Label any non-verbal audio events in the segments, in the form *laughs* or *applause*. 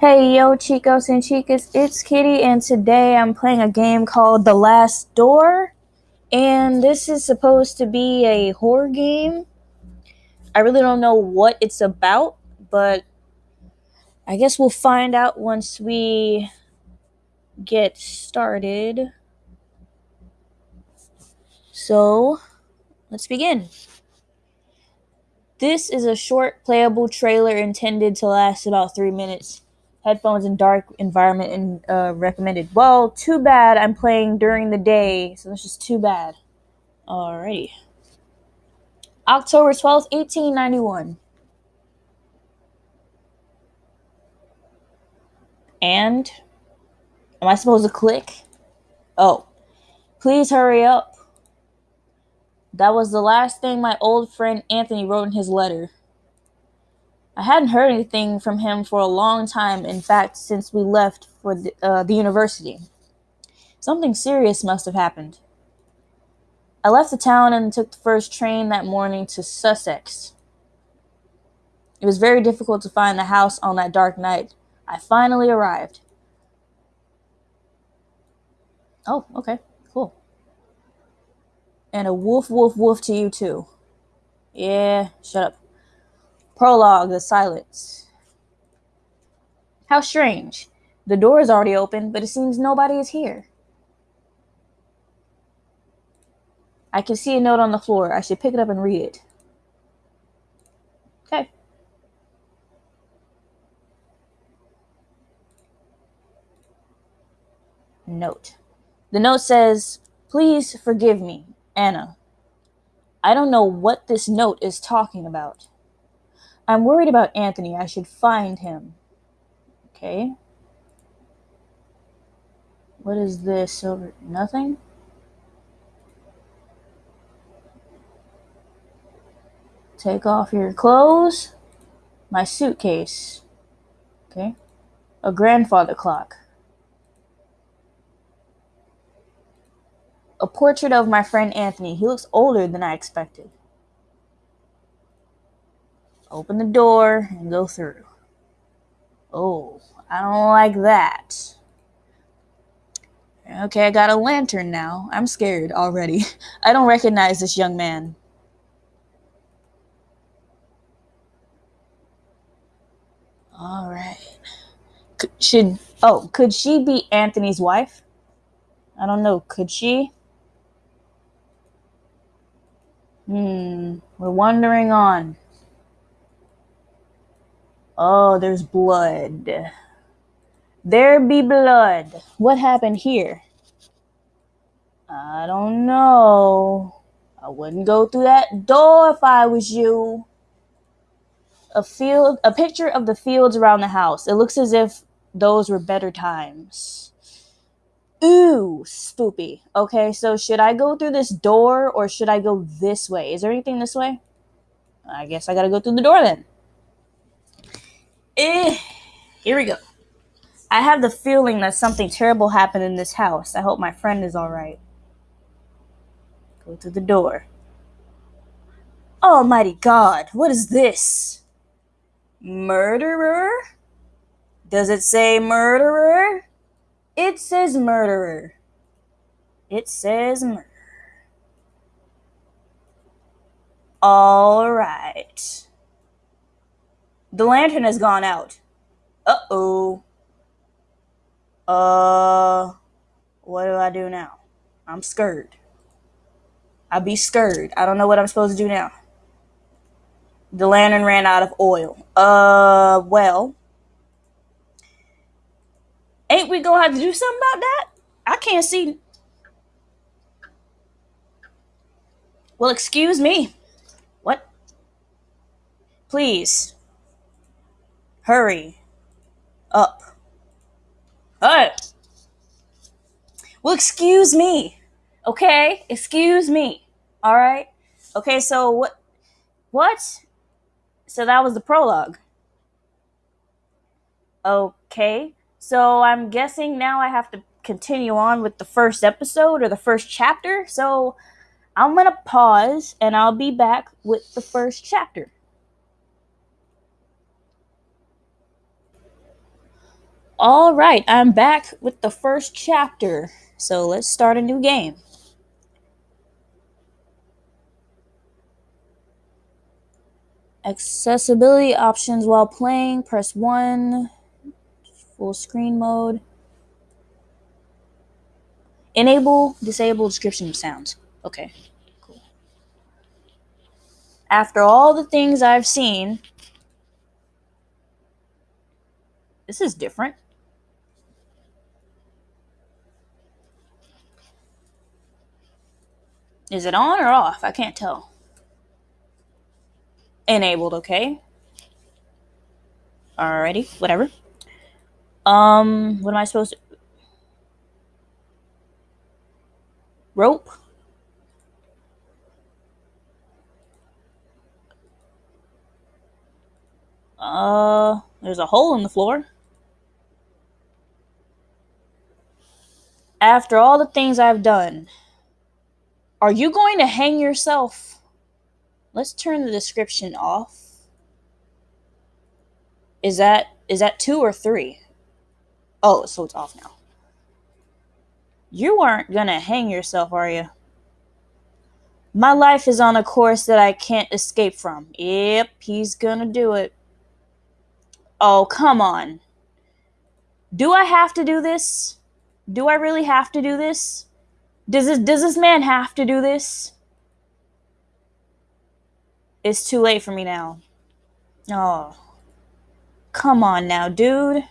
Hey yo, chicos and chicas, it's Kitty, and today I'm playing a game called The Last Door. And this is supposed to be a horror game. I really don't know what it's about, but I guess we'll find out once we get started. So, let's begin. This is a short playable trailer intended to last about three minutes. Headphones in dark environment and uh, recommended. Well, too bad I'm playing during the day, so that's just too bad. Alrighty. October 12th, 1891. And am I supposed to click? Oh, please hurry up. That was the last thing my old friend Anthony wrote in his letter. I hadn't heard anything from him for a long time, in fact, since we left for the, uh, the university. Something serious must have happened. I left the town and took the first train that morning to Sussex. It was very difficult to find the house on that dark night. I finally arrived. Oh, okay, cool. And a woof, woof, woof to you too. Yeah, shut up. Prologue, the silence. How strange. The door is already open, but it seems nobody is here. I can see a note on the floor. I should pick it up and read it. Okay. Note. The note says, Please forgive me, Anna. I don't know what this note is talking about. I'm worried about Anthony. I should find him. Okay. What is this over? Nothing? Take off your clothes. My suitcase. Okay. A grandfather clock. A portrait of my friend Anthony. He looks older than I expected. Open the door and go through. Oh, I don't like that. Okay, I got a lantern now. I'm scared already. *laughs* I don't recognize this young man. All right. Should oh, could she be Anthony's wife? I don't know. Could she? Hmm. We're wandering on. Oh, there's blood. There be blood. What happened here? I don't know. I wouldn't go through that door if I was you. A field, a picture of the fields around the house. It looks as if those were better times. Ooh, spoopy. Okay, so should I go through this door or should I go this way? Is there anything this way? I guess I gotta go through the door then. Eh, here we go. I have the feeling that something terrible happened in this house. I hope my friend is alright. Go to the door. Almighty God, what is this? Murderer? Does it say murderer? It says murderer. It says murder. All right. The lantern has gone out. Uh oh. Uh, what do I do now? I'm scared. I be scared. I don't know what I'm supposed to do now. The lantern ran out of oil. Uh, well, ain't we gonna have to do something about that? I can't see. Well, excuse me. What? Please. Hurry. Up. Hey. Well, excuse me. Okay? Excuse me. All right? Okay, so what? What? So that was the prologue. Okay. So I'm guessing now I have to continue on with the first episode or the first chapter. So I'm going to pause and I'll be back with the first chapter. All right, I'm back with the first chapter. So let's start a new game. Accessibility options while playing. Press 1. Full screen mode. Enable, disable description of sounds. Okay, cool. After all the things I've seen, this is different. Is it on or off? I can't tell. Enabled, okay. Alrighty, whatever. Um, what am I supposed to rope? Uh, there's a hole in the floor. After all the things I've done, are you going to hang yourself? Let's turn the description off. Is that is that 2 or 3? Oh, so it's off now. You aren't gonna hang yourself, are you? My life is on a course that I can't escape from. Yep, he's gonna do it. Oh, come on. Do I have to do this? Do I really have to do this? Does this does this man have to do this? It's too late for me now. Oh. Come on now, dude.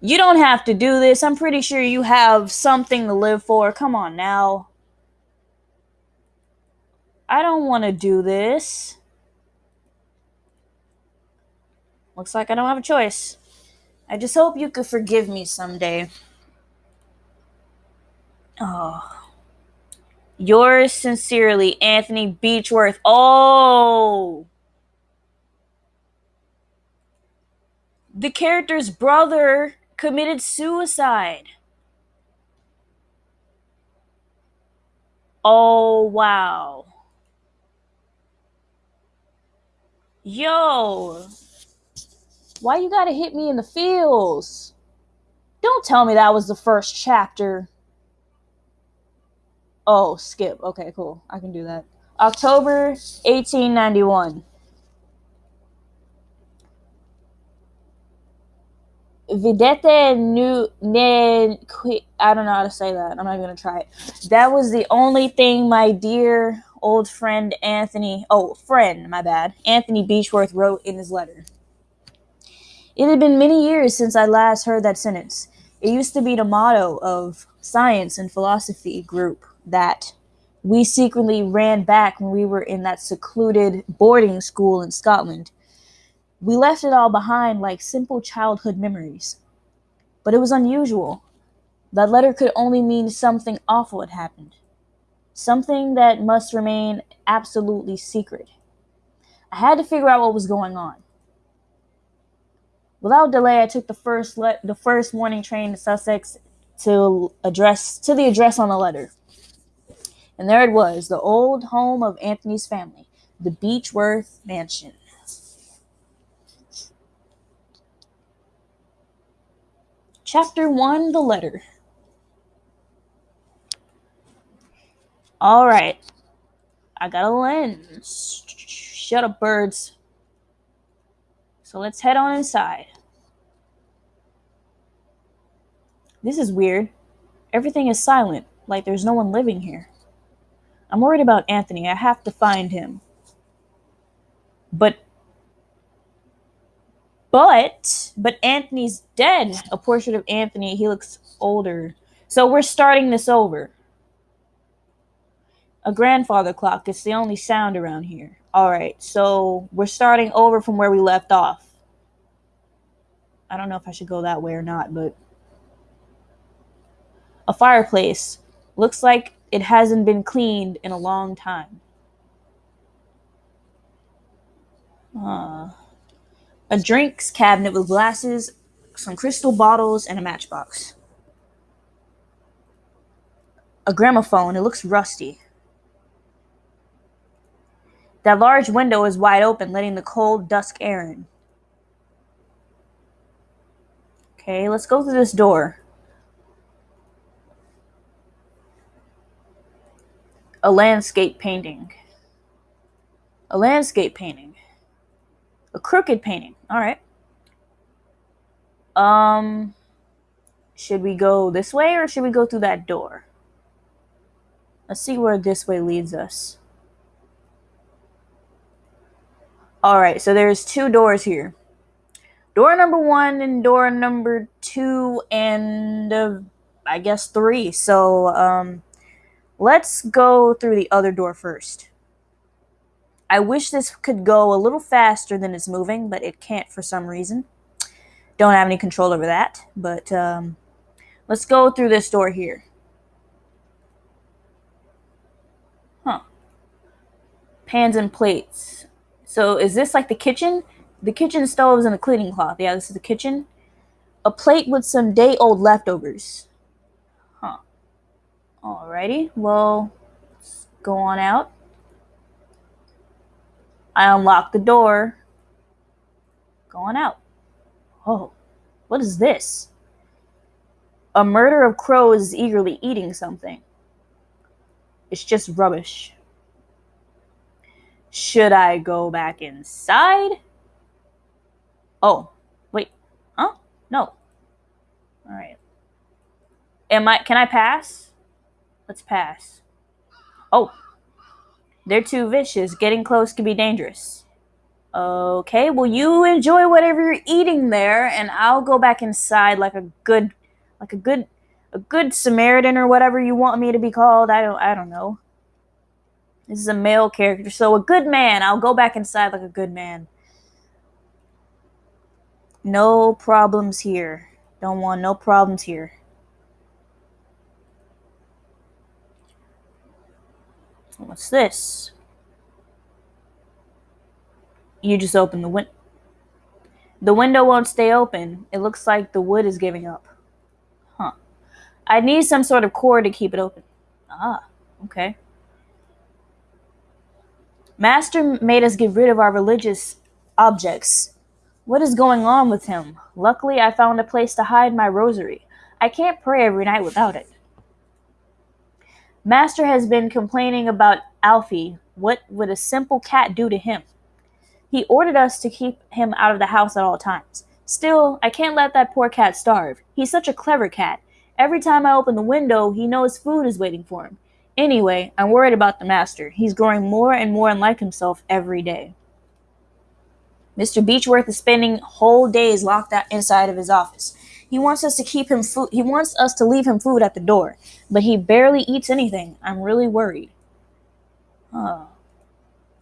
You don't have to do this. I'm pretty sure you have something to live for. Come on now. I don't want to do this. Looks like I don't have a choice. I just hope you could forgive me someday. Oh. Yours sincerely, Anthony Beechworth. Oh! The character's brother committed suicide. Oh, wow. Yo. Why you gotta hit me in the feels? Don't tell me that was the first chapter. Oh, skip. Okay, cool. I can do that. October 1891. Videte nu ne I don't know how to say that. I'm not gonna try it. That was the only thing my dear old friend Anthony oh friend, my bad. Anthony Beechworth wrote in his letter. It had been many years since I last heard that sentence. It used to be the motto of science and philosophy group that we secretly ran back when we were in that secluded boarding school in Scotland. We left it all behind like simple childhood memories. But it was unusual. That letter could only mean something awful had happened. Something that must remain absolutely secret. I had to figure out what was going on. Without delay, I took the first le- the first morning train to Sussex to address to the address on the letter. And there it was, the old home of Anthony's family, the Beechworth Mansion. Chapter 1 The Letter. All right. I got a lens. Shut up, birds. So let's head on inside. This is weird. Everything is silent, like there's no one living here. I'm worried about Anthony. I have to find him. But but but Anthony's dead. A portrait of Anthony. He looks older. So we're starting this over. A grandfather clock. It's the only sound around here. All right. So we're starting over from where we left off. I don't know if I should go that way or not, but a fireplace. Looks like it hasn't been cleaned in a long time. Uh, a drinks cabinet with glasses, some crystal bottles, and a matchbox. A gramophone. It looks rusty. That large window is wide open, letting the cold dusk air in. Okay, let's go through this door. A landscape painting. A landscape painting. A crooked painting. All right. Um, should we go this way or should we go through that door? Let's see where this way leads us. All right, so there's two doors here. Door number one and door number two and uh, I guess three. So um, let's go through the other door first. I wish this could go a little faster than it's moving, but it can't for some reason. Don't have any control over that, but um, let's go through this door here. Huh. Pans and plates. So is this like the kitchen? The kitchen stoves and a cleaning cloth. Yeah, this is the kitchen. A plate with some day old leftovers. Alrighty. Well, let's go on out. I unlock the door. Go on out. Oh, what is this? A murder of crows is eagerly eating something. It's just rubbish. Should I go back inside? Oh, wait. Huh? No. All right. Am I can I pass? Let's pass. Oh. They're too vicious. Getting close can be dangerous. Okay, well you enjoy whatever you're eating there and I'll go back inside like a good like a good a good Samaritan or whatever you want me to be called. I don't I don't know. This is a male character, so a good man. I'll go back inside like a good man. No problems here. Don't want no problems here. What's this? You just open the window. The window won't stay open. It looks like the wood is giving up. Huh. I need some sort of cord to keep it open. Ah, okay. Master made us get rid of our religious objects. What is going on with him? Luckily, I found a place to hide my rosary. I can't pray every night without it. Master has been complaining about Alfie. What would a simple cat do to him? He ordered us to keep him out of the house at all times. Still, I can't let that poor cat starve. He's such a clever cat. Every time I open the window, he knows food is waiting for him. Anyway, I'm worried about the master. He's growing more and more unlike himself every day. Mr. Beechworth is spending whole days locked out inside of his office. He wants us to keep him food. He wants us to leave him food at the door, but he barely eats anything. I'm really worried. Huh.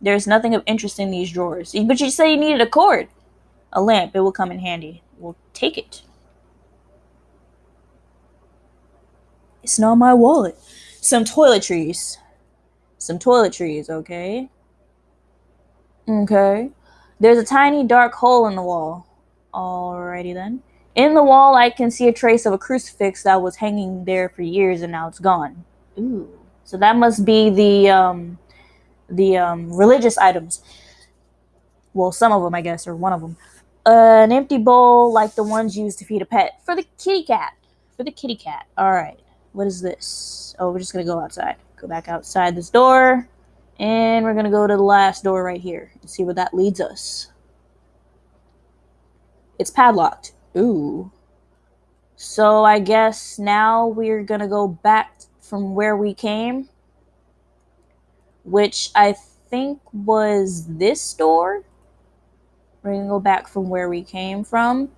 There's nothing of interest in these drawers. But you said you needed a cord. A lamp. It will come in handy. We'll take it. It's not my wallet. Some toiletries. Some toiletries, okay? Okay. There's a tiny dark hole in the wall. Alrighty then. In the wall, I can see a trace of a crucifix that was hanging there for years and now it's gone. Ooh. So that must be the um, the um, religious items. Well, some of them, I guess, or one of them. Uh, an empty bowl like the ones used to feed a pet for the kitty cat. For the kitty cat. All right. What is this? Oh, we're just gonna go outside. Go back outside this door, and we're gonna go to the last door right here and see where that leads us. It's padlocked. Ooh. So I guess now we're gonna go back from where we came which I think was this door. We're going to go back from where we came from.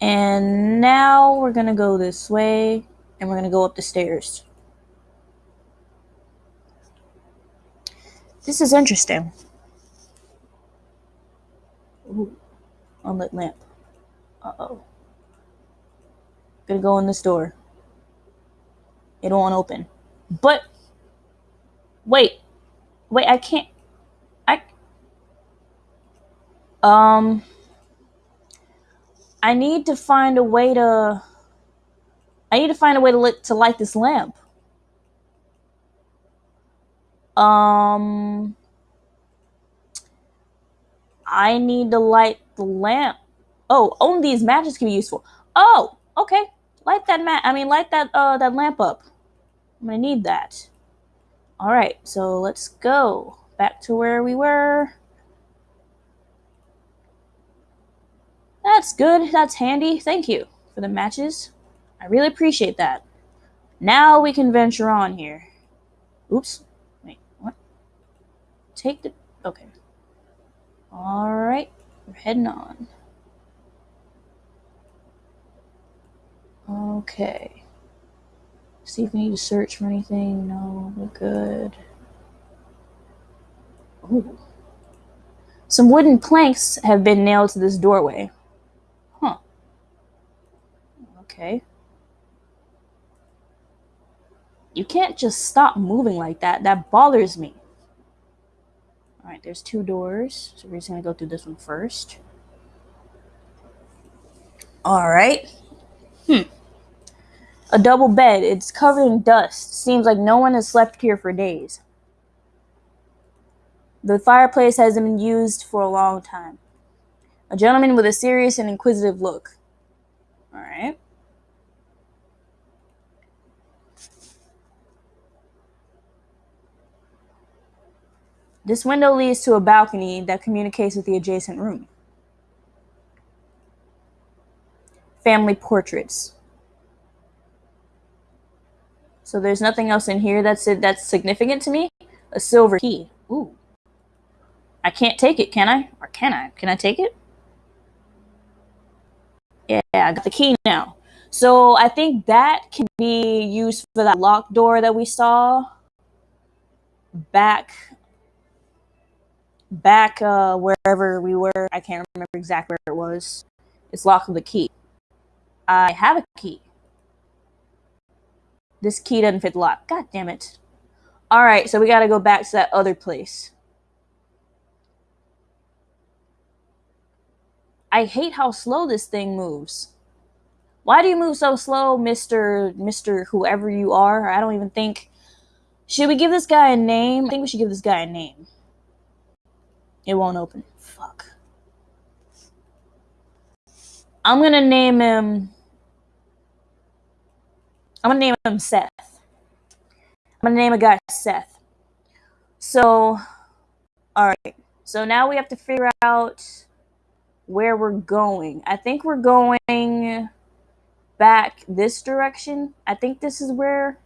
And now we're going to go this way and we're going to go up the stairs. This is interesting. Ooh, unlit lamp. Uh oh. Gonna go in this door. It won't open. But wait, wait, I can't. I um. I need to find a way to. I need to find a way to lit to light this lamp. Um. I need to light the lamp. Oh, only these matches can be useful. Oh, okay. Light that mat. I mean, light that uh that lamp up. I'm gonna need that. All right, so let's go back to where we were. That's good. That's handy. Thank you for the matches. I really appreciate that. Now we can venture on here. Oops. Wait, what? Take the. Okay. Alright, we're heading on. Okay. See if we need to search for anything. No, we're good. Ooh. Some wooden planks have been nailed to this doorway. Huh. Okay. You can't just stop moving like that. That bothers me. Alright, there's two doors. So we're just to go through this one first. Alright. Hmm. A double bed. It's covered in dust. Seems like no one has slept here for days. The fireplace hasn't been used for a long time. A gentleman with a serious and inquisitive look. Alright. This window leads to a balcony that communicates with the adjacent room. Family portraits. So there's nothing else in here that's that's significant to me. A silver key. Ooh. I can't take it, can I? Or can I? Can I take it? Yeah, I got the key now. So I think that can be used for that locked door that we saw back back uh, wherever we were. I can't remember exactly where it was. It's locked with a key. I have a key. This key doesn't fit the lock. God damn it. Alright, so we gotta go back to that other place. I hate how slow this thing moves. Why do you move so slow, Mr. Mr. Whoever you are? I don't even think. Should we give this guy a name? I think we should give this guy a name. It won't open. Fuck. I'm gonna name him. I'm gonna name him Seth. I'm gonna name a guy Seth. So, alright. So now we have to figure out where we're going. I think we're going back this direction. I think this is where.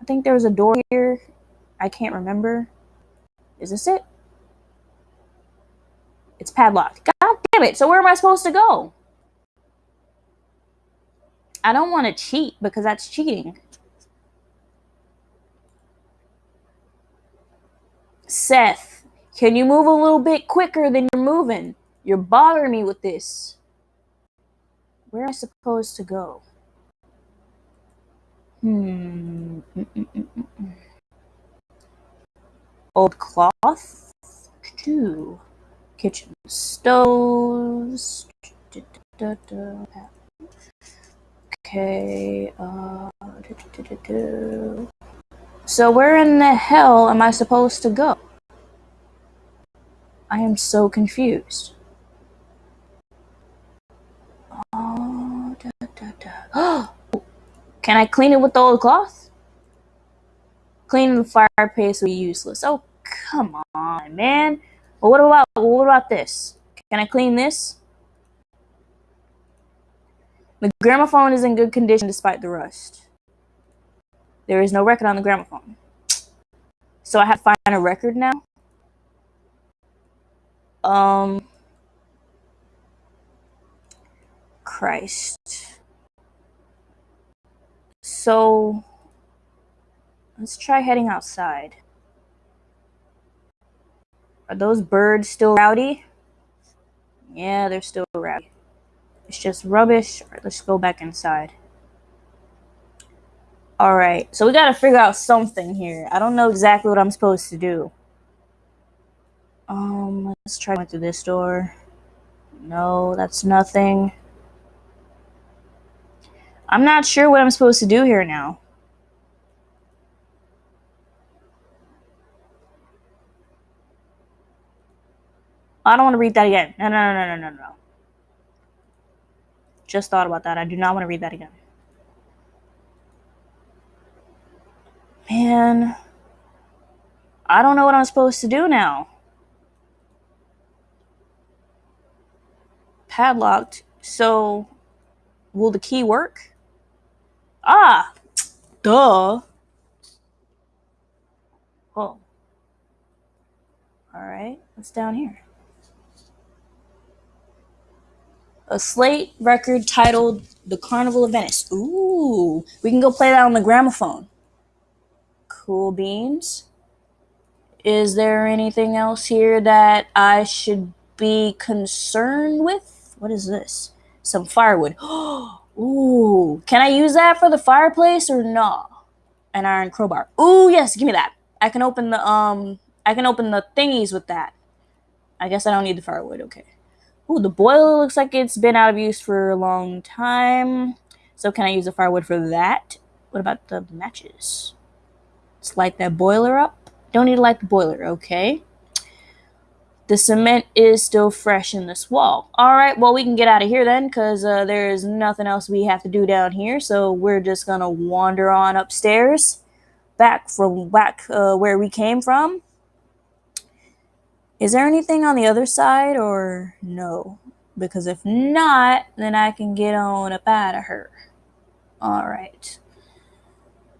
I think there was a door here. I can't remember. Is this it? It's padlocked. God damn it. So where am I supposed to go? I don't want to cheat because that's cheating. Seth, can you move a little bit quicker than you're moving? You're bothering me with this. Where am I supposed to go? Hmm. Old cloth? Two kitchen stoves. Okay. Uh, so where in the hell am I supposed to go? I am so confused. Oh, da, da, da. Can I clean it with the old cloth? Cleaning the fireplace would be useless. Oh, come on, man. But what about what about this? Can I clean this? The gramophone is in good condition despite the rust. There is no record on the gramophone. So I have to find a record now. Um Christ. So let's try heading outside. Are those birds still rowdy? Yeah, they're still rowdy. It's just rubbish. Let's go back inside. Alright, so we gotta figure out something here. I don't know exactly what I'm supposed to do. Um, let's try going through this door. No, that's nothing. I'm not sure what I'm supposed to do here now. I don't want to read that again. No, no, no, no, no, no. Just thought about that. I do not want to read that again. Man, I don't know what I'm supposed to do now. Padlocked. So, will the key work? Ah, duh. Oh. All right, what's down here? A slate record titled The Carnival of Venice. Ooh, we can go play that on the gramophone. Cool beans. Is there anything else here that I should be concerned with? What is this? Some firewood. *gasps* Ooh, can I use that for the fireplace or no? An iron crowbar. Ooh, yes, give me that. I can open the um I can open the thingies with that. I guess I don't need the firewood, okay. Ooh, the boiler looks like it's been out of use for a long time. So can I use the firewood for that? What about the matches? Let's light that boiler up. Don't need to light the boiler, okay. The cement is still fresh in this wall. All right, well, we can get out of here then because uh, there's nothing else we have to do down here. So we're just going to wander on upstairs back from back uh, where we came from. Is there anything on the other side or no? Because if not, then I can get on up out of her. All right.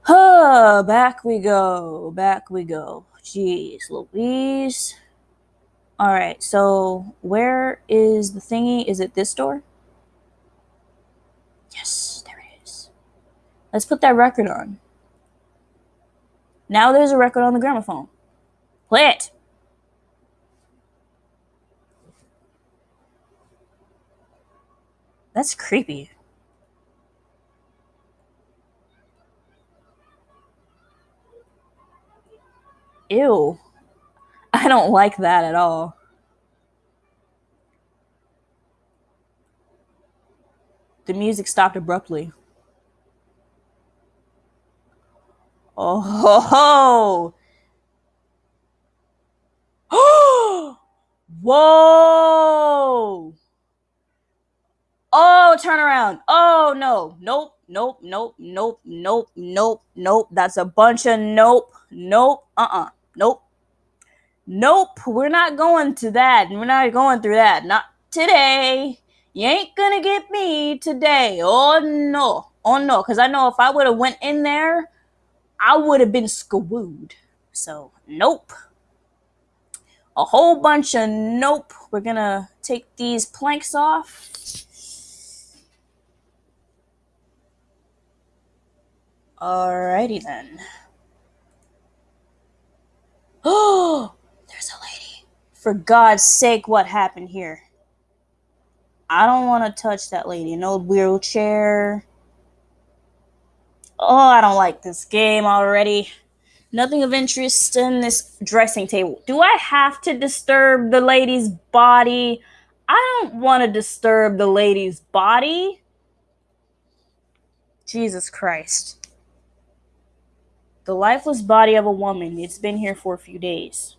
Huh, back we go. Back we go. Jeez Louise. All right, so where is the thingy? Is it this door? Yes, there it is. Let's put that record on. Now there's a record on the gramophone. Play it. That's creepy. Ew. *laughs* I don't like that at all. The music stopped abruptly. Oh *laughs* ho ho! *gasps* Whoa! Oh, turn around. Oh no. Nope. Nope. Nope. Nope. Nope. Nope. Nope. That's a bunch of nope. Nope. Uh-uh. Nope. Nope. We're not going to that. We're not going through that. Not today. You ain't gonna get me today. Oh no. Oh no. Cause I know if I would have went in there, I would have been screwed. So nope. A whole bunch of nope. We're gonna take these planks off. Alrighty then. Oh, there's a lady. For God's sake, what happened here? I don't want to touch that lady. An old wheelchair. Oh, I don't like this game already. Nothing of interest in this dressing table. Do I have to disturb the lady's body? I don't want to disturb the lady's body. Jesus Christ. The lifeless body of a woman. It's been here for a few days.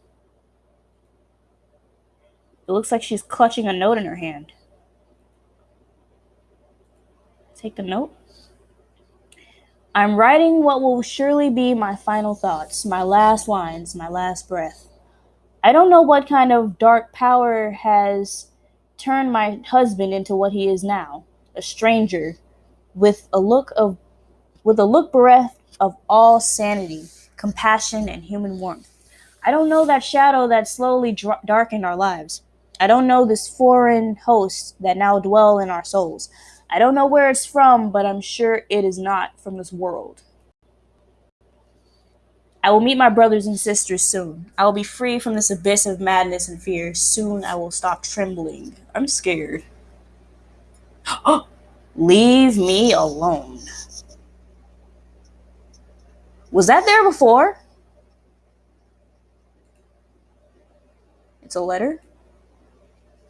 It looks like she's clutching a note in her hand. Take the note. I'm writing what will surely be my final thoughts, my last lines, my last breath. I don't know what kind of dark power has turned my husband into what he is now, a stranger with a look of with a look bereft of all sanity, compassion, and human warmth. I don't know that shadow that slowly dr- darkened our lives. I don't know this foreign host that now dwell in our souls. I don't know where it's from, but I'm sure it is not from this world. I will meet my brothers and sisters soon. I will be free from this abyss of madness and fear. Soon I will stop trembling. I'm scared. *gasps* Leave me alone. Was that there before? It's a letter.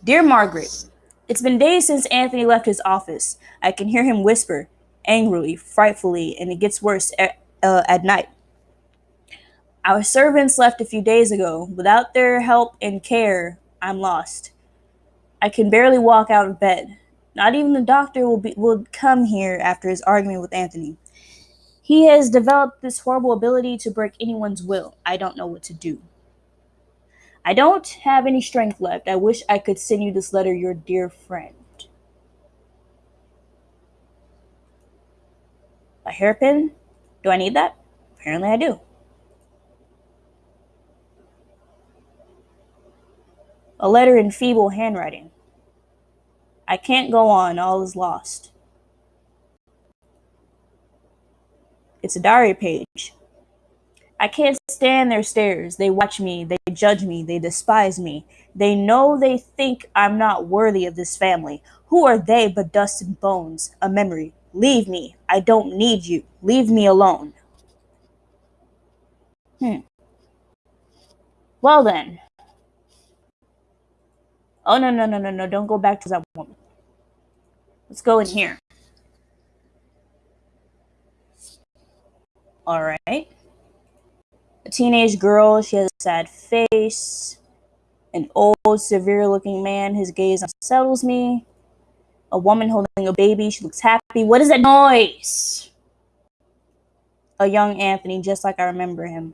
Dear Margaret, it's been days since Anthony left his office. I can hear him whisper, angrily, frightfully, and it gets worse at, uh, at night. Our servants left a few days ago. Without their help and care, I'm lost. I can barely walk out of bed. Not even the doctor will be will come here after his argument with Anthony. He has developed this horrible ability to break anyone's will. I don't know what to do. I don't have any strength left. I wish I could send you this letter, your dear friend. A hairpin? Do I need that? Apparently I do. A letter in feeble handwriting. I can't go on, all is lost. It's a diary page. I can't stand their stares. They watch me, they judge me, they despise me. They know they think I'm not worthy of this family. Who are they but dust and bones, a memory? Leave me. I don't need you. Leave me alone. Hmm. Well then. Oh, no, no, no, no, no. Don't go back to that woman. Let's go in here. All right. A teenage girl. She has a sad face. An old, severe looking man. His gaze unsettles me. A woman holding a baby. She looks happy. What is that noise? A young Anthony, just like I remember him.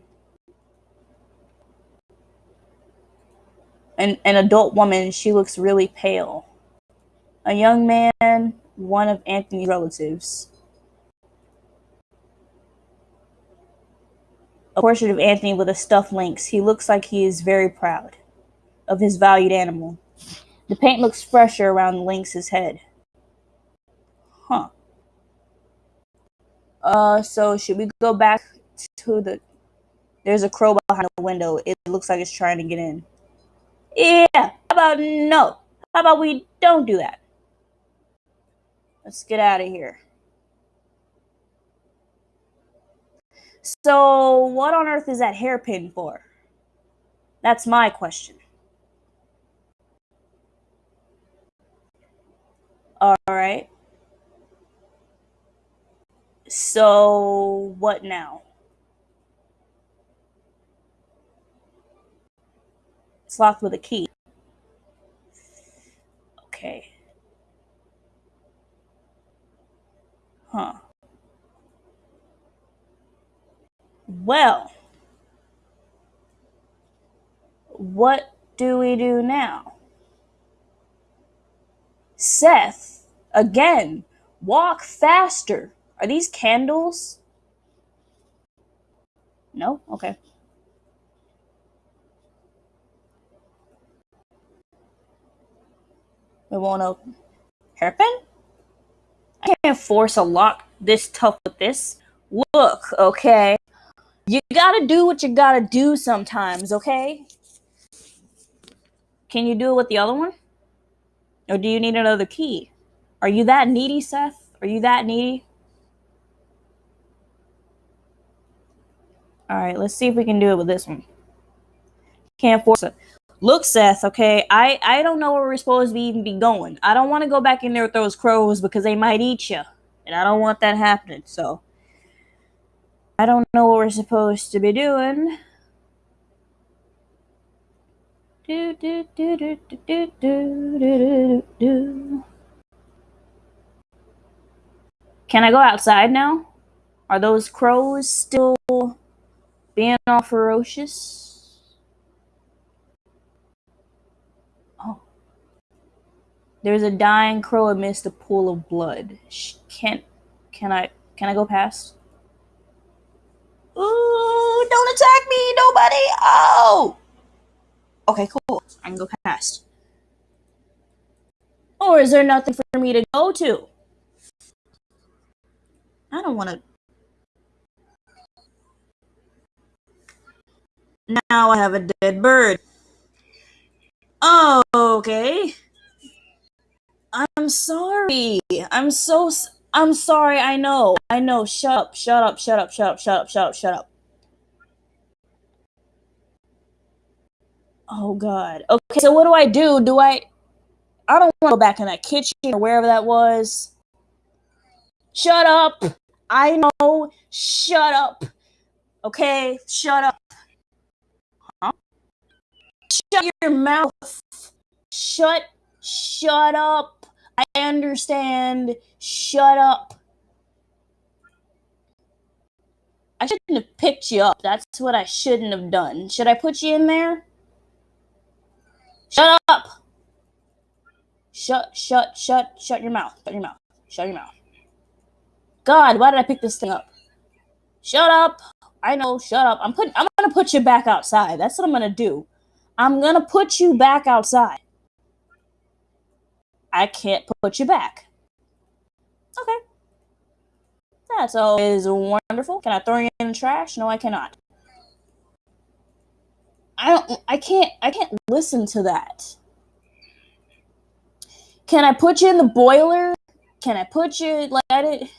An, an adult woman. She looks really pale. A young man. One of Anthony's relatives. A portrait of Anthony with a stuffed lynx. He looks like he is very proud of his valued animal. The paint looks fresher around the lynx's head. Huh. Uh, so should we go back to the... There's a crow behind the window. It looks like it's trying to get in. Yeah, how about no? How about we don't do that? Let's get out of here. So, what on earth is that hairpin for? That's my question. All right. So, what now? It's locked with a key. Okay. Huh. Well, what do we do now? Seth, again, walk faster. Are these candles? No? Okay. It won't open. Hairpin? I can't force a lock this tough with this. Look, okay? You gotta do what you gotta do sometimes, okay? Can you do it with the other one? Or do you need another key? Are you that needy, Seth? Are you that needy? Alright, let's see if we can do it with this one. Can't force it. Look, Seth, okay, I, I don't know where we're supposed to be even be going. I don't want to go back in there with those crows because they might eat you. And I don't want that happening, so... I don't know what we're supposed to be doing. Do, do, do, do, do, do, do, do, do. Can I go outside now? Are those crows still being all ferocious? Oh. There's a dying crow amidst a pool of blood. Can't can I can I go past? Ooh, don't attack me, nobody. Oh. Okay, cool. I can go past. Or is there nothing for me to go to? I don't want to. Now I have a dead bird. Oh, okay. I'm sorry. I'm so. I'm sorry. I know. I know. Shut up. Shut up. Shut up. Shut up. Shut up. Shut up. Shut up. Oh God. Okay. So what do I do? Do I? I don't want to go back in that kitchen or wherever that was. Shut up. I know. Shut up. Okay. Shut up. Huh? Shut your mouth. Shut. Shut up. I understand. Shut up. I shouldn't have picked you up. That's what I shouldn't have done. Should I put you in there? Shut up. Shut, shut, shut, shut your mouth. Shut your mouth. Shut your mouth. God, why did I pick this thing up? Shut up. I know, shut up. I'm putting I'm gonna put you back outside. That's what I'm gonna do. I'm gonna put you back outside. I can't put you back. Okay. That's always wonderful. Can I throw you in the trash? No, I cannot. I don't I can't I can't listen to that. Can I put you in the boiler? Can I put you like let it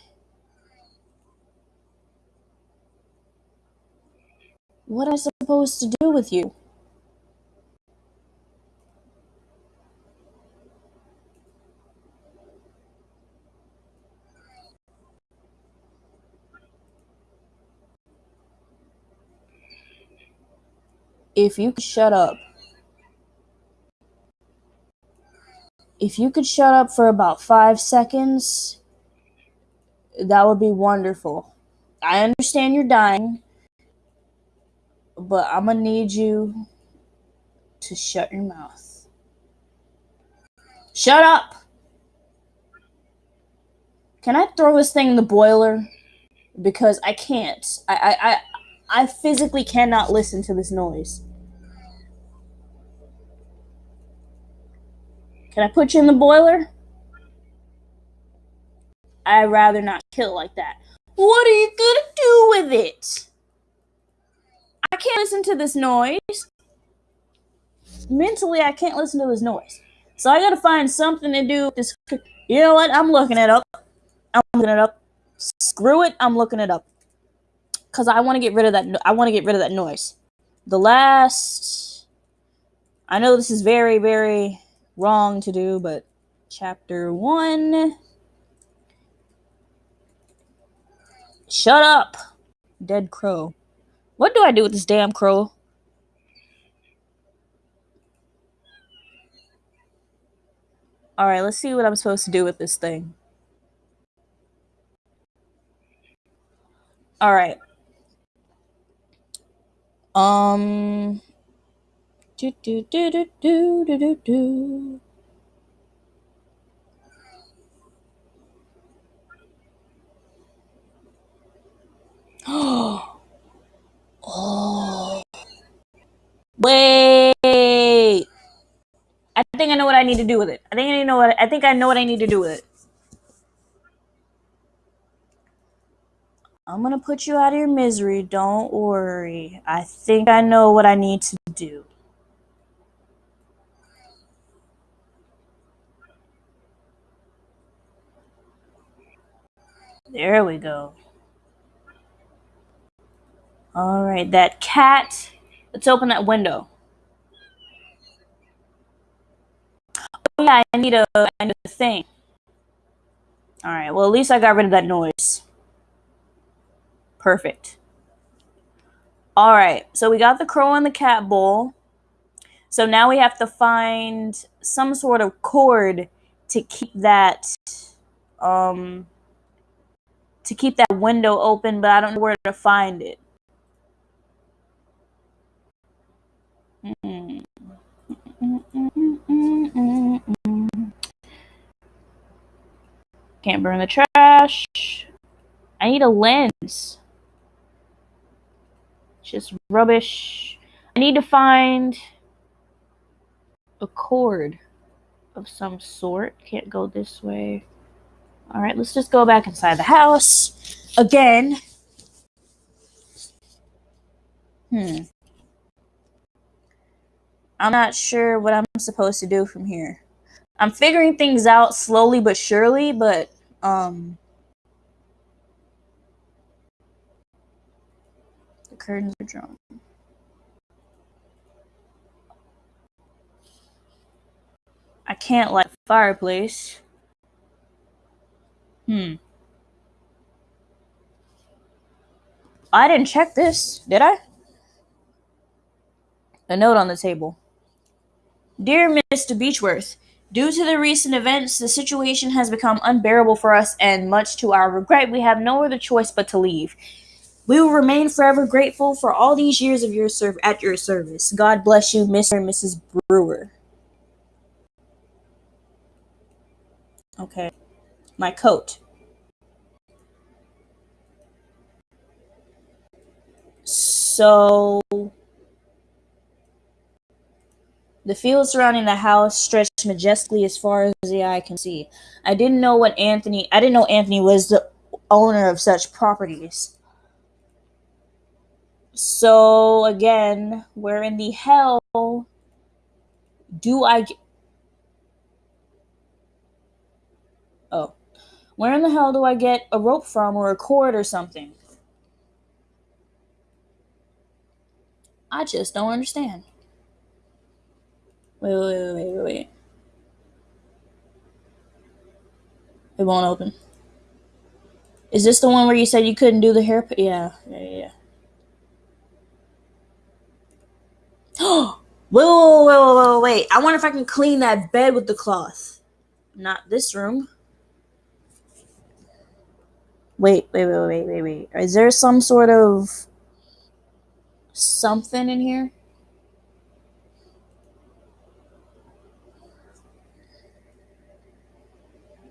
What am I supposed to do with you? If you could shut up. If you could shut up for about five seconds, that would be wonderful. I understand you're dying but I'm gonna need you to shut your mouth. Shut up! Can I throw this thing in the boiler? Because I can't. I, I, I, I physically cannot listen to this noise. Can I put you in the boiler? I'd rather not kill like that. What are you gonna do with it? I can't listen to this noise. Mentally, I can't listen to this noise. So I gotta find something to do with this. You know what? I'm looking it up. I'm looking it up. Screw it. I'm looking it up. Cause I want to get rid of that. I want to get rid of that noise. The last. I know this is very, very wrong to do, but chapter one. Shut up, dead crow. What do I do with this damn crow? Alright, let's see what I'm supposed to do with this thing. Alright. Um. Do, do, do, do, do, do, do, do. *gasps* Oh. Wait. I think I know what I need to do with it. I think I know what I think I know what I need to do with it. I'm gonna put you out of your misery. Don't worry. I think I know what I need to do. There we go. All right, that cat. Let's open that window. Oh yeah, I need a, I need a thing. All right. Well, at least I got rid of that noise. Perfect. All right. So we got the crow and the cat bowl. So now we have to find some sort of cord to keep that um to keep that window open, but I don't know where to find it. Can't burn the trash. I need a lens. Just rubbish. I need to find a cord of some sort. Can't go this way. Alright, let's just go back inside the house. Again. Hmm. I'm not sure what I'm supposed to do from here. I'm figuring things out slowly but surely, but um curtains are drawn. I can't light the fireplace. Hmm. I didn't check this, did I? A note on the table. Dear Mr. Beechworth, Due to the recent events, the situation has become unbearable for us, and much to our regret, we have no other choice but to leave. We will remain forever grateful for all these years of your serve at your service. God bless you, Mr. and Mrs. Brewer. Okay. My coat. So the fields surrounding the house stretched majestically as far as the eye can see. I didn't know what Anthony I didn't know Anthony was the owner of such properties. So again, where in the hell do I get Oh. Where in the hell do I get a rope from or a cord or something? I just don't understand. Wait, wait, wait, wait, wait. It won't open. Is this the one where you said you couldn't do the hair? Yeah, yeah, yeah. Oh, *gasps* wait, wait, wait, wait, wait, wait. I wonder if I can clean that bed with the cloth. Not this room. Wait, wait, wait, wait, wait, wait. Is there some sort of something in here?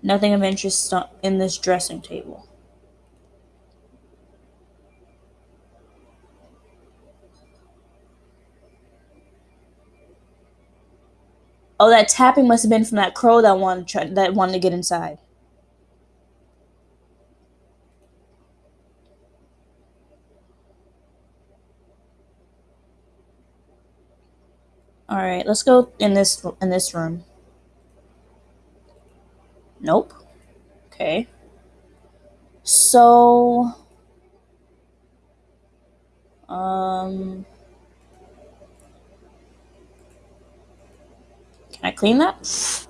Nothing of interest in this dressing table. Oh, that tapping must have been from that crow that wanted that wanted to get inside. All right, let's go in this in this room. Nope. Okay. So um Can I clean that?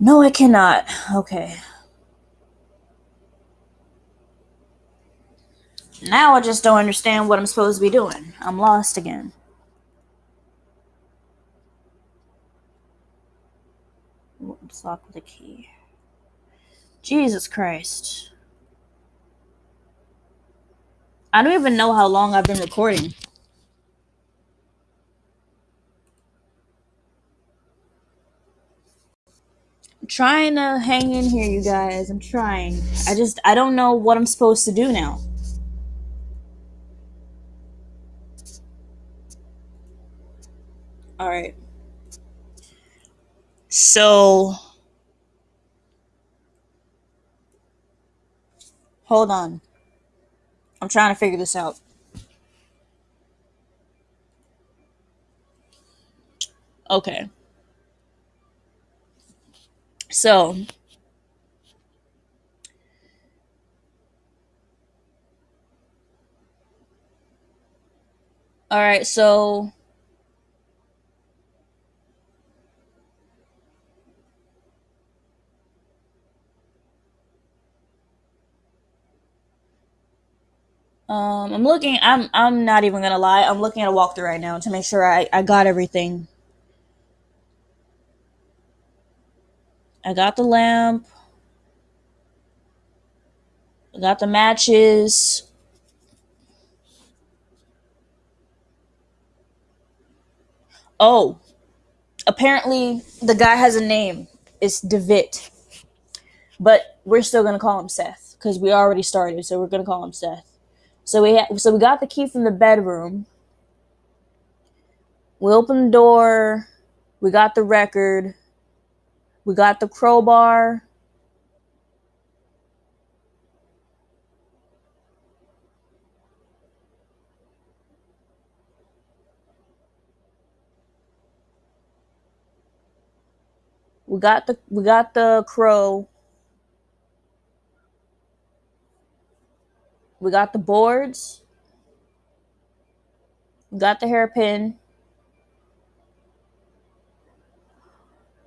No, I cannot. Okay. Now I just don't understand what I'm supposed to be doing. I'm lost again. Locked with a key. Jesus Christ. I don't even know how long I've been recording. Trying to hang in here, you guys. I'm trying. I just, I don't know what I'm supposed to do now. All right. So, hold on. I'm trying to figure this out. Okay. So, all right, so Um, I'm looking. I'm. I'm not even gonna lie. I'm looking at a walkthrough right now to make sure I I got everything. I got the lamp. I got the matches. Oh, apparently the guy has a name. It's Devitt, but we're still gonna call him Seth because we already started. So we're gonna call him Seth. So we ha- so we got the key from the bedroom. We opened the door. We got the record. We got the crowbar. We got the we got the crow. We got the boards. We got the hairpin.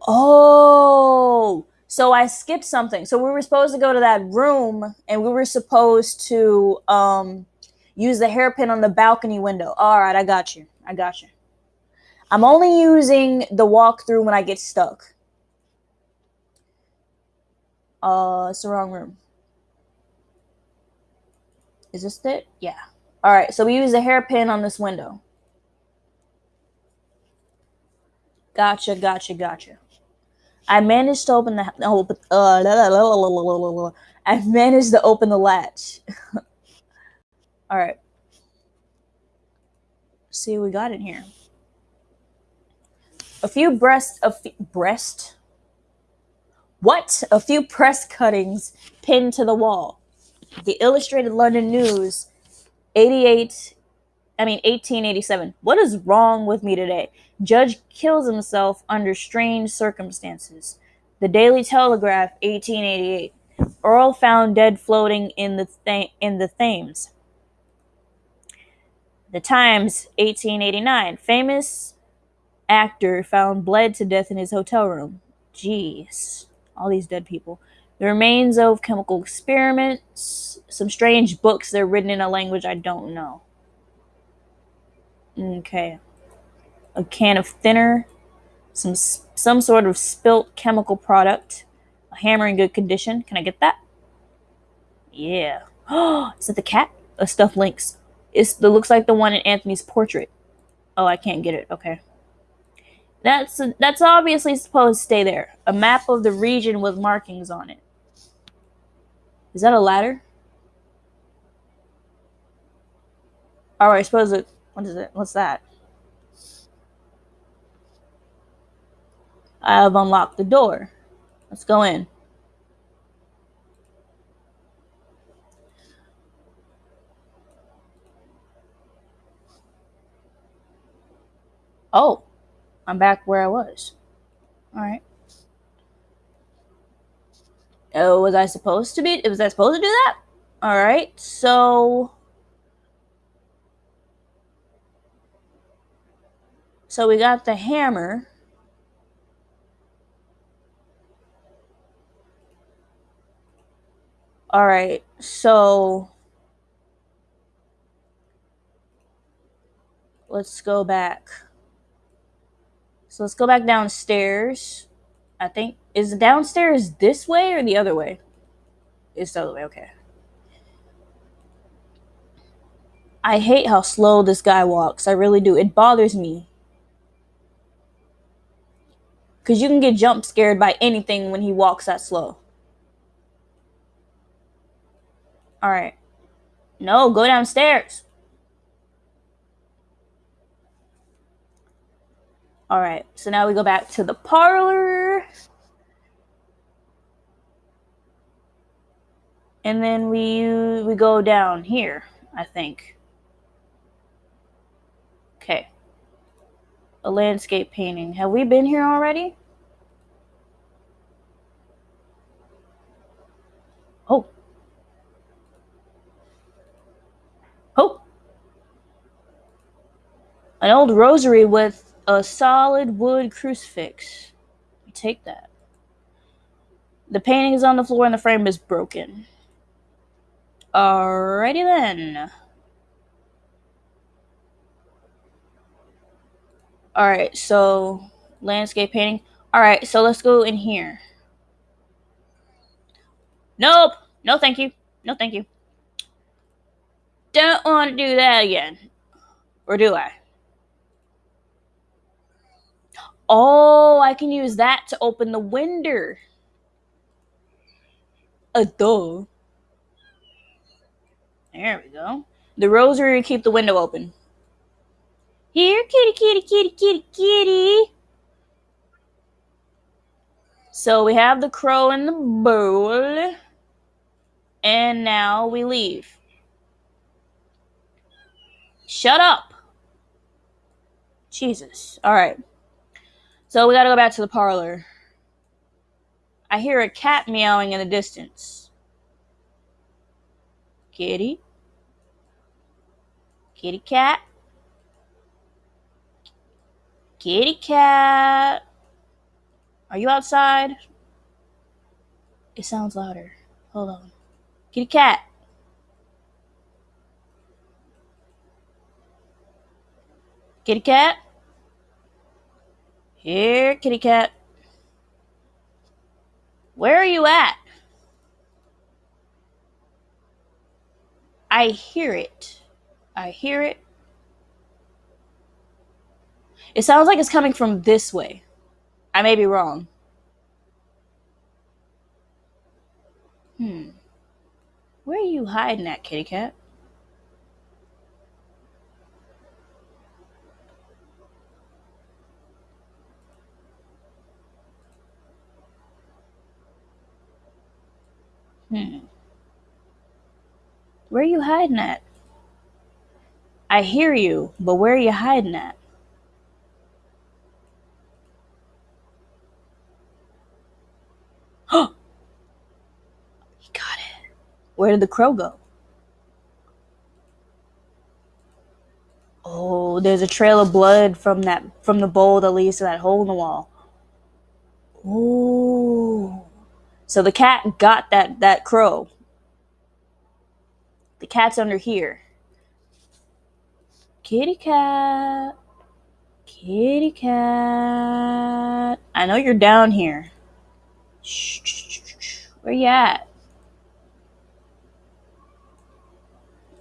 Oh, so I skipped something. So we were supposed to go to that room and we were supposed to um use the hairpin on the balcony window. All right, I got you. I got you. I'm only using the walkthrough when I get stuck. Uh, it's the wrong room. Is this it? Yeah. All right, so we use the hairpin on this window. Gotcha, gotcha, gotcha. I managed to open the open. Uh, I managed to open the latch. *laughs* All right. see what we got in here. A few breast, a few, breast. What? A few press cuttings pinned to the wall. The Illustrated London News, 88. I mean 1887. What is wrong with me today? Judge kills himself under strange circumstances. The Daily Telegraph, 1888. Earl found dead floating in the th- in the Thames. The Times, 1889. Famous actor found bled to death in his hotel room. Jeez, all these dead people. The remains of chemical experiments. Some strange books. They're written in a language I don't know. Okay. A can of thinner. Some some sort of spilt chemical product. A hammer in good condition. Can I get that? Yeah. Oh, *gasps* is it the cat? A stuffed lynx. It's, it looks like the one in Anthony's portrait. Oh, I can't get it. Okay. That's that's obviously supposed to stay there. A map of the region with markings on it. Is that a ladder? All right, I suppose it. What is it? What's that? I have unlocked the door. Let's go in. Oh, I'm back where I was. All right. Oh, was I supposed to be? Was I supposed to do that? All right. So, so we got the hammer. All right. So let's go back. So let's go back downstairs. I think is downstairs this way or the other way? It's the other way, okay. I hate how slow this guy walks. I really do. It bothers me. Cause you can get jump scared by anything when he walks that slow. Alright. No, go downstairs. All right, so now we go back to the parlor. And then we we go down here, I think. Okay. A landscape painting. Have we been here already? Oh. Oh. An old rosary with a solid wood crucifix. Take that. The painting is on the floor and the frame is broken. Alrighty then. Alright, so landscape painting. Alright, so let's go in here. Nope. No, thank you. No, thank you. Don't want to do that again. Or do I? Oh, I can use that to open the window. A door. There we go. The rosary keep the window open. Here, kitty, kitty, kitty, kitty, kitty. So we have the crow in the bowl. And now we leave. Shut up. Jesus. All right. So we gotta go back to the parlor. I hear a cat meowing in the distance. Kitty? Kitty cat? Kitty cat? Are you outside? It sounds louder. Hold on. Kitty cat. Kitty cat? Here, kitty cat. Where are you at? I hear it. I hear it. It sounds like it's coming from this way. I may be wrong. Hmm. Where are you hiding at, kitty cat? Hmm. Where are you hiding at? I hear you, but where are you hiding at? Oh! he got it. Where did the crow go? Oh, there's a trail of blood from that from the bowl that leads to that hole in the wall. Ooh. So the cat got that that crow. The cat's under here. Kitty cat. Kitty cat. I know you're down here. Shh. Where you at?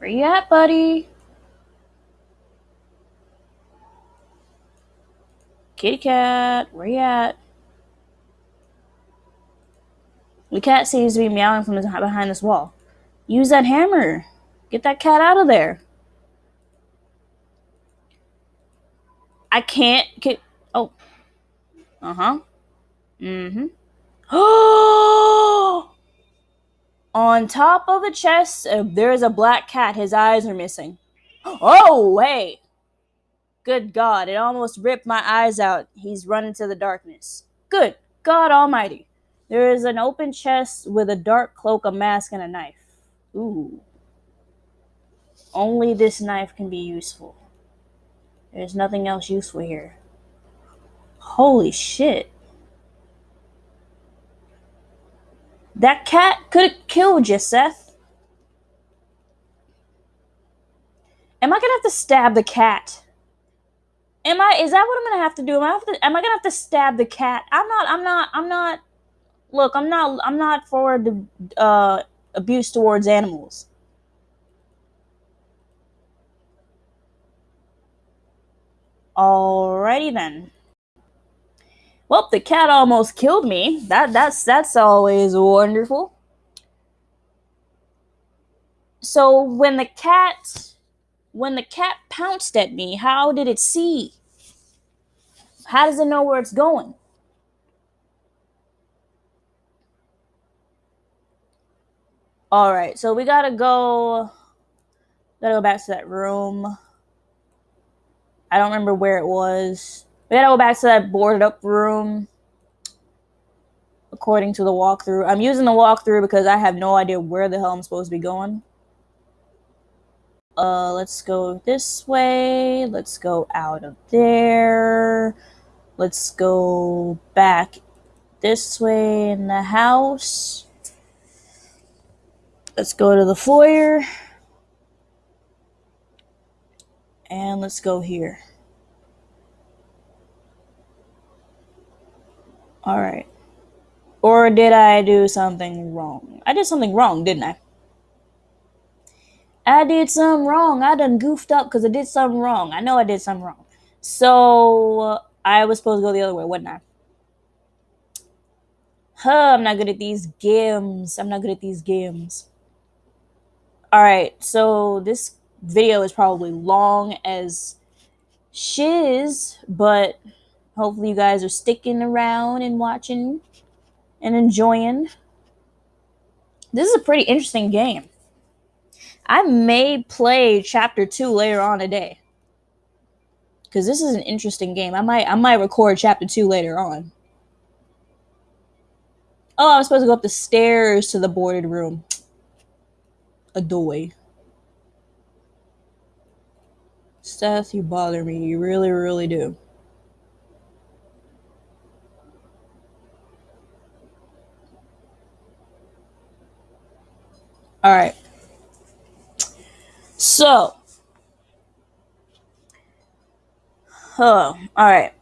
Where you at, buddy? Kitty cat, where you at? The cat seems to be meowing from behind this wall. Use that hammer. Get that cat out of there. I can't get. Oh. Uh huh. Mm hmm. *gasps* Oh! On top of the chest, uh, there is a black cat. His eyes are missing. Oh, wait. Good God, it almost ripped my eyes out. He's run into the darkness. Good God Almighty. There is an open chest with a dark cloak, a mask, and a knife. Ooh. Only this knife can be useful. There's nothing else useful here. Holy shit. That cat could have killed you, Seth. Am I gonna have to stab the cat? Am I? Is that what I'm gonna have to do? Am I have to? Am I gonna have to stab the cat? I'm not. I'm not. I'm not. Look, I'm not. I'm not for the uh, abuse towards animals. Alrighty then. Well, the cat almost killed me. That that's that's always wonderful. So when the cat when the cat pounced at me, how did it see? How does it know where it's going? All right, so we gotta go. Gotta go back to that room. I don't remember where it was. We gotta go back to that boarded up room. According to the walkthrough, I'm using the walkthrough because I have no idea where the hell I'm supposed to be going. Uh, let's go this way. Let's go out of there. Let's go back this way in the house. Let's go to the foyer. And let's go here. Alright. Or did I do something wrong? I did something wrong, didn't I? I did something wrong. I done goofed up because I did something wrong. I know I did something wrong. So I was supposed to go the other way, wasn't I? Huh, I'm not good at these games. I'm not good at these games. Alright, so this video is probably long as shiz, but hopefully you guys are sticking around and watching and enjoying. This is a pretty interesting game. I may play chapter two later on today. Cause this is an interesting game. I might I might record chapter two later on. Oh, I was supposed to go up the stairs to the boarded room. A Adoy. Seth, you bother me. You really, really do. All right. So, oh, all right.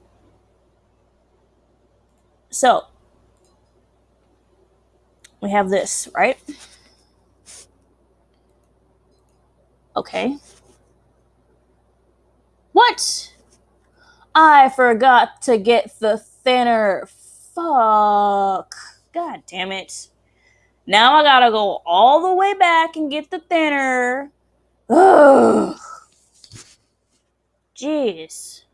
So, we have this, right? Okay. What? I forgot to get the thinner. Fuck. God damn it. Now I gotta go all the way back and get the thinner. Ugh. Jeez.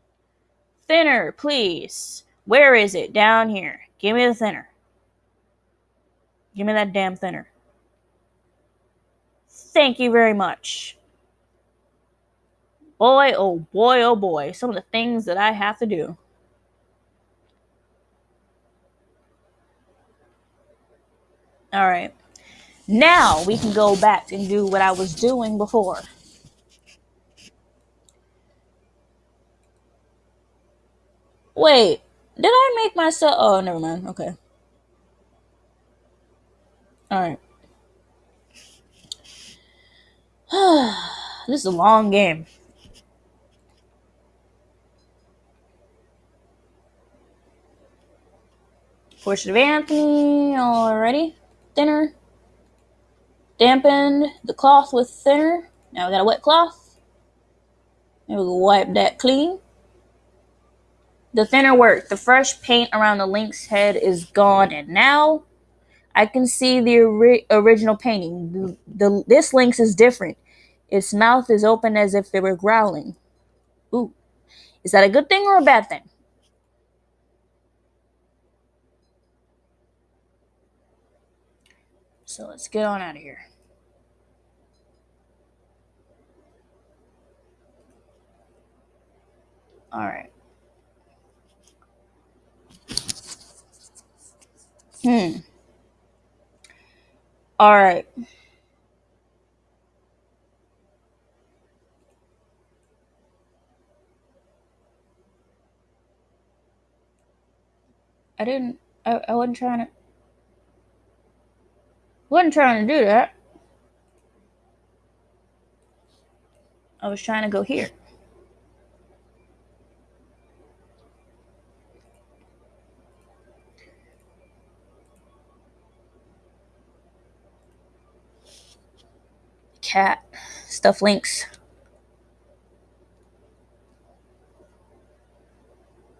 Thinner, please. Where is it? Down here. Give me the thinner. Give me that damn thinner. Thank you very much. Boy, oh boy, oh boy. Some of the things that I have to do. All right. Now we can go back and do what I was doing before. Wait, did I make myself? Oh, never mind. Okay. All right. *sighs* this is a long game. Portrait of Anthony already. Thinner. Dampened the cloth with thinner. Now we got a wet cloth. And we'll wipe that clean. The thinner worked. The fresh paint around the lynx head is gone, and now I can see the ori- original painting. The, the, this lynx is different. Its mouth is open as if they were growling. Ooh. Is that a good thing or a bad thing? So let's get on out of here. All right. Hmm. All right. I didn't. I, I wasn't trying to. Wasn't trying to do that. I was trying to go here. Cat. Stuff links.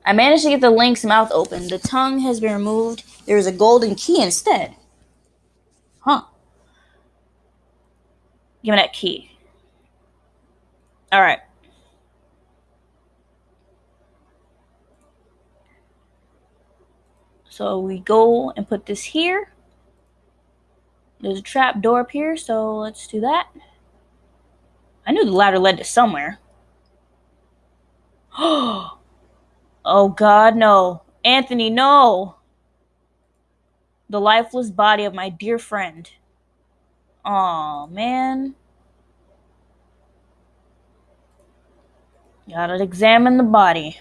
I managed to get the lynx's mouth open. The tongue has been removed. There is a golden key instead. Huh. Give me that key. All right. So we go and put this here. There's a trap door up here, so let's do that. I knew the ladder led to somewhere. *gasps* oh God, no. Anthony, no. The lifeless body of my dear friend. Aw, man. Gotta examine the body.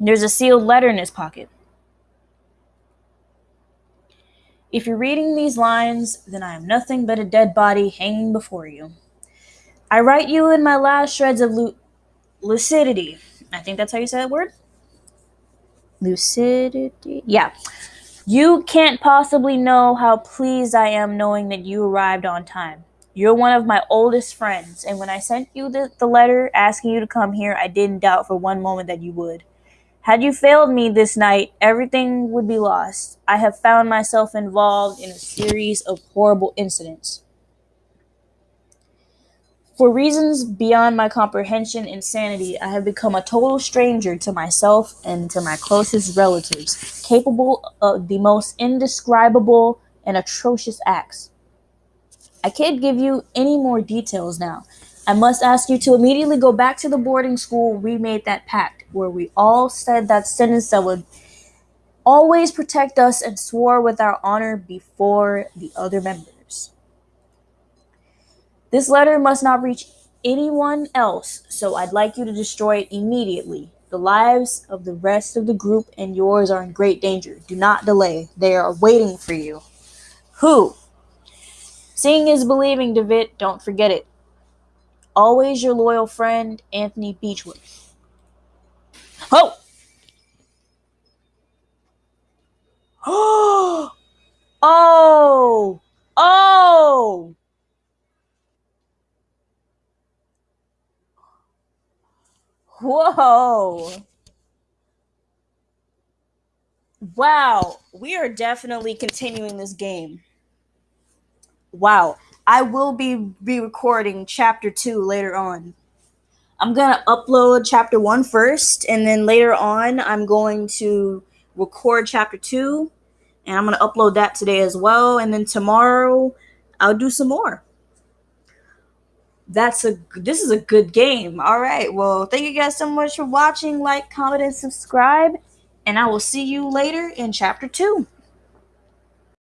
There's a sealed letter in his pocket. If you're reading these lines, then I am nothing but a dead body hanging before you. I write you in my last shreds of lu- lucidity. I think that's how you say that word. Lucidity. Yeah. You can't possibly know how pleased I am knowing that you arrived on time. You're one of my oldest friends, and when I sent you the, the letter asking you to come here, I didn't doubt for one moment that you would. Had you failed me this night, everything would be lost. I have found myself involved in a series of horrible incidents. For reasons beyond my comprehension and sanity, I have become a total stranger to myself and to my closest relatives, capable of the most indescribable and atrocious acts. I can't give you any more details now. I must ask you to immediately go back to the boarding school we made that pact, where we all said that sentence that would always protect us and swore with our honor before the other members. This letter must not reach anyone else, so I'd like you to destroy it immediately. The lives of the rest of the group and yours are in great danger. Do not delay. They are waiting for you. Who? Seeing is believing, David. Don't forget it. Always your loyal friend, Anthony Beechworth. Oh! *gasps* Oh! Oh! Oh! Whoa. Wow. We are definitely continuing this game. Wow. I will be be recording chapter 2 later on. I'm going to upload chapter one first, and then later on I'm going to record chapter 2 and I'm going to upload that today as well and then tomorrow I'll do some more that's a this is a good game. All right. Well, thank you guys so much for watching. Like, comment, and subscribe. And I will see you later in chapter two.